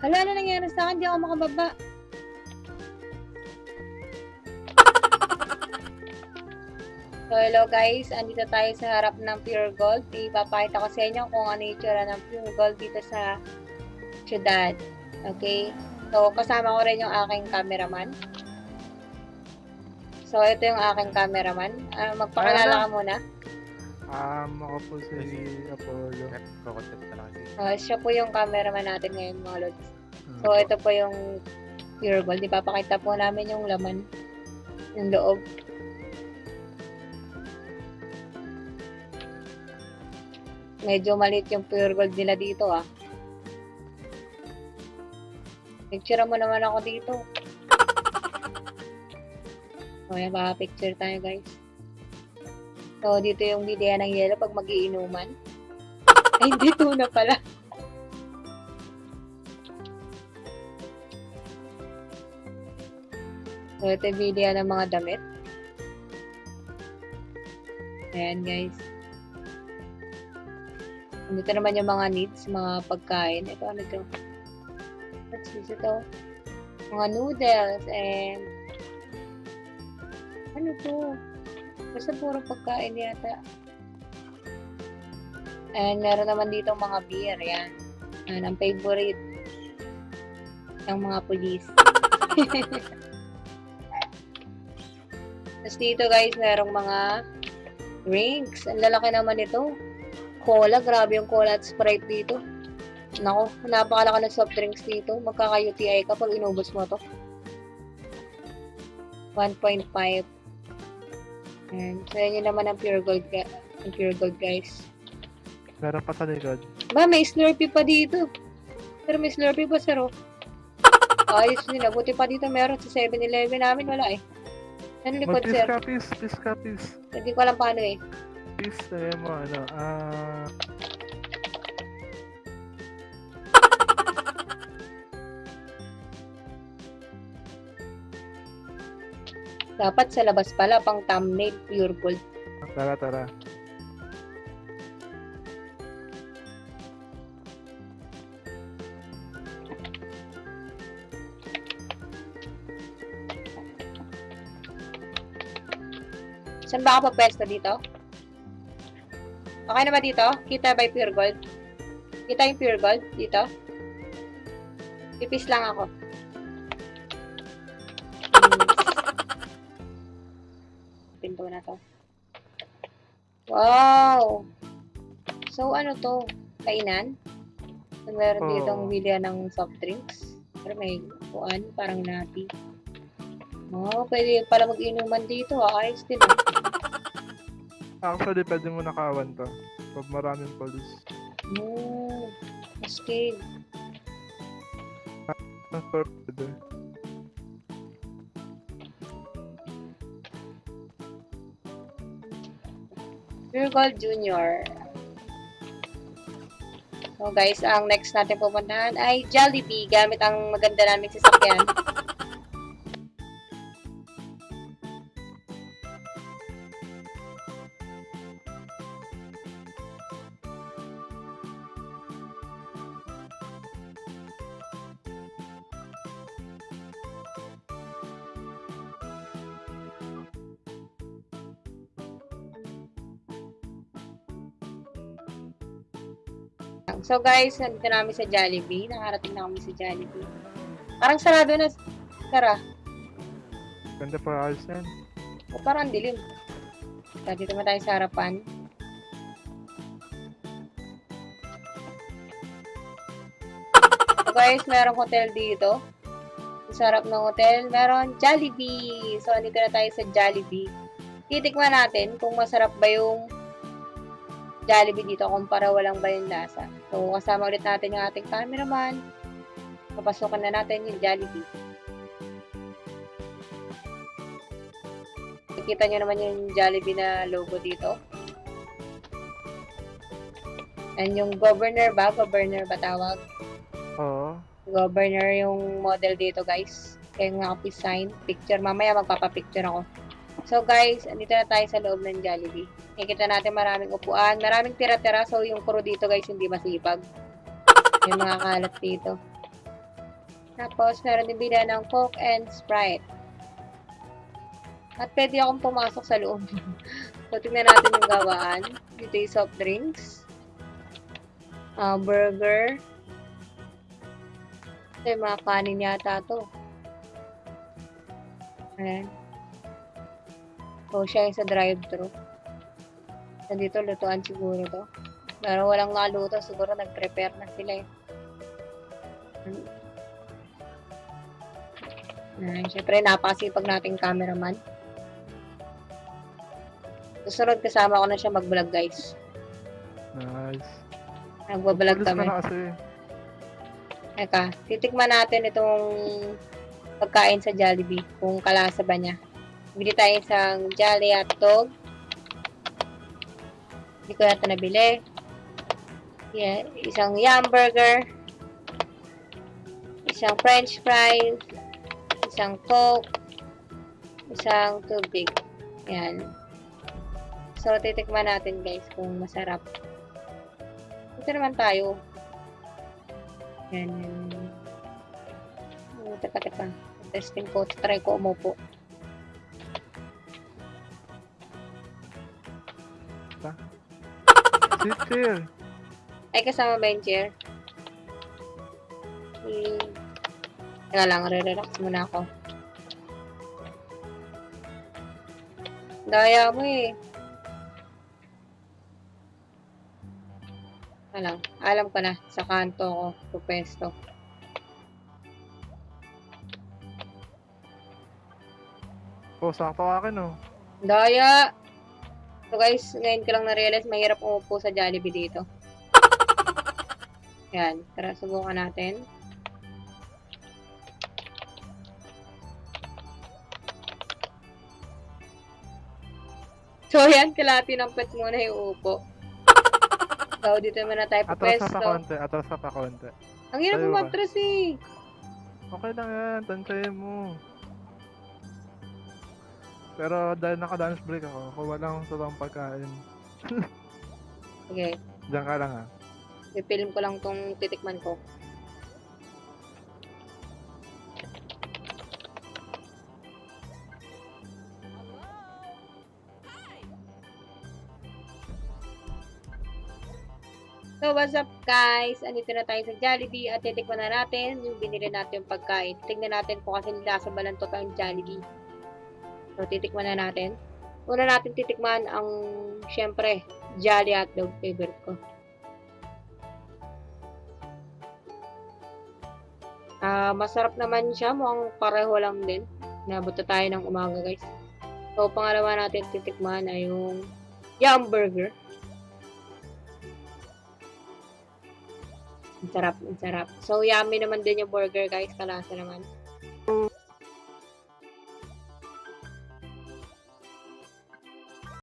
Hala, ano nangyari sa akin? Di ako makababa. So, hello guys. Andito tayo sa harap ng Pure Gold. Ipapakita ko sa inyo kung ano yung itsura ng Pure Gold dito sa syudad. Okay? So, kasama ko rin yung aking cameraman. So, ito yung aking cameraman. Ah, magpakilala ka muna. Um, ako po si Apollo. Ah, siya po yung cameraman natin ngayon, mga lods. So, ito po yung pure gold. Ipapakita po namin yung laman ng loob. Medyo maliit yung pure gold nila dito ah. Picture mo naman ako dito. O yan, picture tayo guys. So, dito yung bidya ng yelo pag magiinuman. Ay, hindi na pala. So, ito yung video ng mga damit. Ayan, guys. Dito naman yung mga needs, mga pagkain. Ito, ano ito? What's this ito? Mga noodles and ano to? Basta puro pagkain yata. And meron naman dito mga beer. Yan. Yan ang favorite ng mga police. Tapos dito guys, merong mga drinks. Ang lalaki naman ito. Cola, grabe yung cola at Sprite dito. Nako, napakalaki ng soft drinks dito. Magkaka-UTI ka pag inubos mo to. 1.5. Ayan. So, yun naman ang pure gold, ang pure gold guys. Meron pa sa likod. Ba, may Slurpee pa dito. Pero may Slurpee pa, sir, oh. Ayos din. ah. Buti pa dito meron sa 7-Eleven namin. Wala eh. Ano likod, sir? ka, peace. Hindi ko alam paano eh. Peace, sabi mo, ano, ah... Dapat sa labas pala, pang thumbnail, pure gold. tara, tara. Saan ba ako papwesto dito? Okay na ba dito? Kita yung pure gold? Kita yung pure gold dito? Pipis lang ako. Pinto na to. Wow! So, ano to? Kainan? So, meron Oo. ditong bilya ng soft drinks. Pero may kuan, parang napi. Oh, pwede pala mag-inuman dito. ah. Ayos din ah. Actually, pwede mo nakawan to. Pag maraming police. Oh, astig. Transport pwede. Pure Gold Junior. So guys, ang next natin pupuntahan ay Jollibee gamit ang maganda naming sasakyan. So guys, nandito namin sa Jollibee. Nakarating na kami sa Jollibee. Parang sarado na. Tara. Ganda pa ayos yan. O parang ang dilim. So, dito naman tayo sa harapan. So guys, merong hotel dito. Sa harap ng hotel, meron Jollibee. So, andito na tayo sa Jollibee. Titikman natin kung masarap ba yung Jollibee dito kumpara walang ba yung lasa. So, kasama ulit natin yung ating cameraman. Papasukan na natin yung Jollibee. Nakikita nyo naman yung Jollibee na logo dito. Yan yung governor ba? Governor ba tawag? Oo. Governor yung model dito, guys. Kaya nga ako sign. Picture. Mamaya magpapapicture ako. So, guys, andito na tayo sa loob ng Jollibee. Nakikita natin maraming upuan. Maraming tira-tira. So, yung crew dito, guys, hindi masipag. May mga kalat dito. Tapos, meron din bila ng Coke and Sprite. At pwede akong pumasok sa loob. so, tingnan natin yung gawaan. Dito yung soft drinks. Ah, burger. Ito yung mga kanin yata to. Ayan. So, siya yung sa drive-thru. Nandito, lutuan siguro to. Pero walang naluto. Siguro nag-prepare na sila eh. Ayan, syempre, napakasipag nating cameraman. Susunod kasama ko na siya mag-vlog, guys. Nice. Nagbablog kami. na kasi. Eka, titikman natin itong pagkain sa Jollibee, kung kalasa ba niya. Bili tayo isang Jolly hotdog. Hindi ko yata nabili. Yeah, isang yum burger. Isang french fries. Isang coke. Isang tubig. Yan. So, titikman natin guys kung masarap. Ito naman tayo. Yan, teka, teka. Testing ko. Try ko umupo. Chill. Ay, kasama ba yung chair? Hmm. Teka lang, re-relax muna ako. Daya mo eh. Lang, alam ko na. Sa kanto ko, pupesto. Oh, sakto akin oh. Daya! So guys, ngayon ko lang na-realize mahirap umupo sa Jollibee dito. Yan, tara subukan natin. So yan, kalati ng pet muna yung upo. So dito muna tayo Atras ka pa pupesto. konti, atras ka pa konti. Ang hirap Tayo umatras eh. Okay lang yan, tansayin mo. Pero dahil naka-dance break ako, kuha lang sa tong pagkain. Sige, Diyan ka lang ha. i-film ko lang tong titikman ko. So, what's up guys? Andito na tayo sa Jollibee at titikman na natin yung binili natin yung pagkain. Tingnan natin kung kasi lasa ba ng totoong Jollibee. So, titikman na natin. Una natin titikman ang, syempre, Jolly Hotdog favorite ko. Ah, masarap naman siya. Mukhang pareho lang din. Nabot na tayo ng umaga, guys. So, pangalawa natin titikman ay yung Yum Burger. Ang sarap, ang sarap. So, yummy naman din yung burger, guys. Kalasa naman.